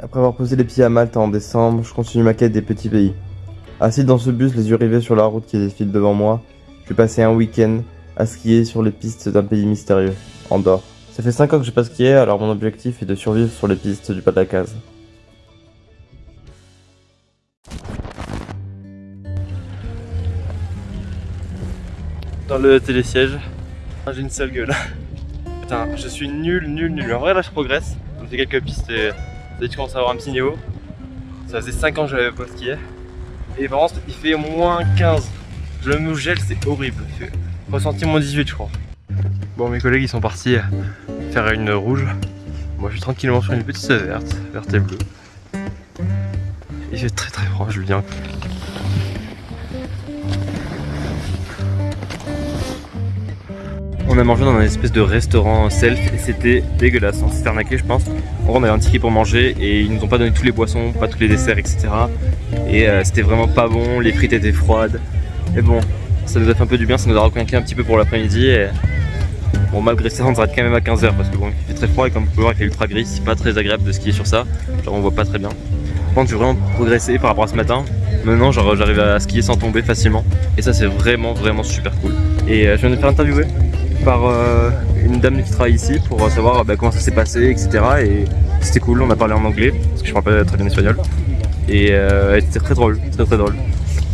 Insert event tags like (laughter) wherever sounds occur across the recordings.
Après avoir posé les pieds à Malte en décembre, je continue ma quête des petits pays. Assis dans ce bus, les yeux rivés sur la route qui défile devant moi, je vais passer un week-end à skier sur les pistes d'un pays mystérieux, Andorre. Ça fait 5 ans que j'ai pas skié, alors mon objectif est de survivre sur les pistes du pas de la case. Dans le télésiège, j'ai une sale gueule. (laughs) Putain, je suis nul, nul, nul. En vrai, là, je progresse. J'ai fait quelques pistes et ça commence à avoir un petit niveau. Ça faisait 5 ans que j'avais pas skié. Et par contre, il fait moins 15. Je me gèle, c'est horrible. Ressenti moins 18, je crois. Bon, mes collègues, ils sont partis faire une rouge. Moi, je suis tranquillement sur une petite verte, verte et bleue. Il fait très très froid, je le dis. On a mangé dans un espèce de restaurant self et c'était dégueulasse, on s'est fait arnaquer je pense. En gros on avait un ticket pour manger et ils nous ont pas donné tous les boissons, pas tous les desserts etc. Et euh, c'était vraiment pas bon, les frites étaient froides. Mais bon, ça nous a fait un peu du bien, ça nous a requinqué un petit peu pour l'après-midi et... Bon malgré ça on s'arrête quand même à 15h parce que bon il fait très froid et comme vous pouvez voir il fait ultra gris, c'est pas très agréable de skier sur ça, genre on voit pas très bien. Par contre j'ai vraiment progressé par rapport à ce matin, maintenant genre j'arrive à skier sans tomber facilement et ça c'est vraiment vraiment super cool. Et euh, je viens de faire interviewer par euh, une dame qui travaille ici pour savoir bah, comment ça s'est passé, etc. Et c'était cool, on a parlé en anglais, parce que je parle pas très bien espagnol. Et euh, elle était très drôle, très très drôle.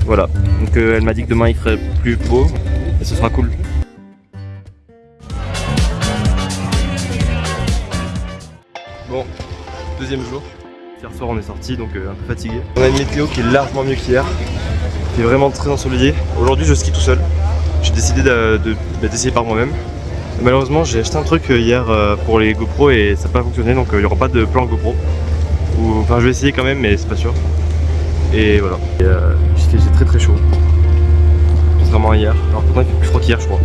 Voilà, donc euh, elle m'a dit que demain il ferait plus beau, et ce sera cool. Bon, deuxième jour. Hier soir on est sorti donc un peu fatigué. On a une météo qui est largement mieux qu'hier. Qui est vraiment très ensoleillé. Aujourd'hui je skie tout seul j'ai décidé d'essayer par moi-même. Malheureusement j'ai acheté un truc euh, hier euh, pour les GoPro et ça n'a pas fonctionné donc euh, il n'y aura pas de plan GoPro. Ou, enfin je vais essayer quand même mais c'est pas sûr. Et voilà. J'ai très très chaud. Contrairement à hier. Alors pourtant il fait plus froid qu'hier je crois.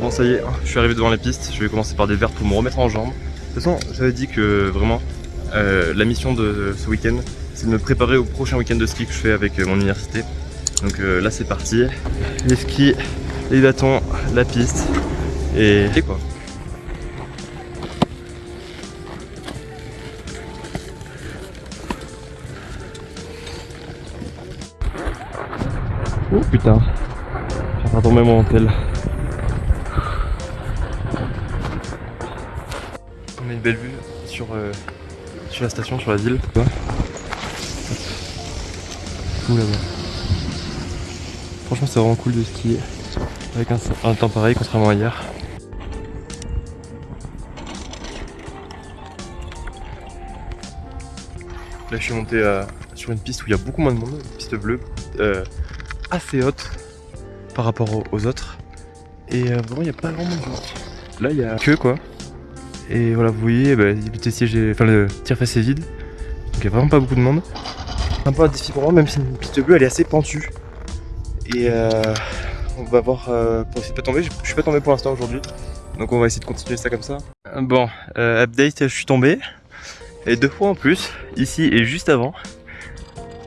Bon ça y est, je suis arrivé devant les pistes. Je vais commencer par des verres pour me remettre en jambes. De toute façon j'avais dit que vraiment la mission de ce week-end c'est de me préparer au prochain week-end de ski que je fais avec mon université. Donc euh, là c'est parti. Les skis, les bâtons, la piste et, et quoi. Oh putain, j'ai faire tomber mon hôtel. On a une belle vue sur, euh, sur la station, sur la ville. Où là-bas Franchement c'est vraiment cool de skier avec un, temps pareil contrairement à hier. Là je suis monté euh, sur une piste où il y a beaucoup moins de monde, une piste bleue, euh, assez haute par rapport aux, autres. Et euh, vraiment il n'y a pas de monde. Là il y a que quoi. Et voilà vous voyez bah, le siège enfin le tire face est vide. Donc il n'y a vraiment pas beaucoup de monde. Un peu un défi pour moi même si une piste bleue elle est assez pentue. Et euh, on va voir euh, pour essayer de pas tomber. Je, suis pas tombé pour l'instant aujourd'hui. Donc on va essayer de continuer ça comme ça. Bon, euh, update, je suis tombé. Et deux fois en plus, ici et juste avant.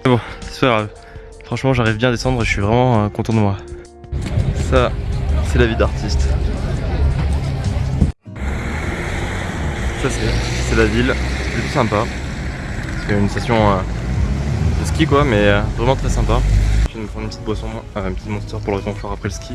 Bon, c'est pas grave. Franchement, j'arrive bien à descendre et je suis vraiment content de moi. Ça, c'est la vie d'artiste. Ça, c'est la ville. C'est plutôt sympa. C'est une station de ski, quoi, mais vraiment très sympa prendre une petite boisson, un petit monster pour le réconfort après le ski.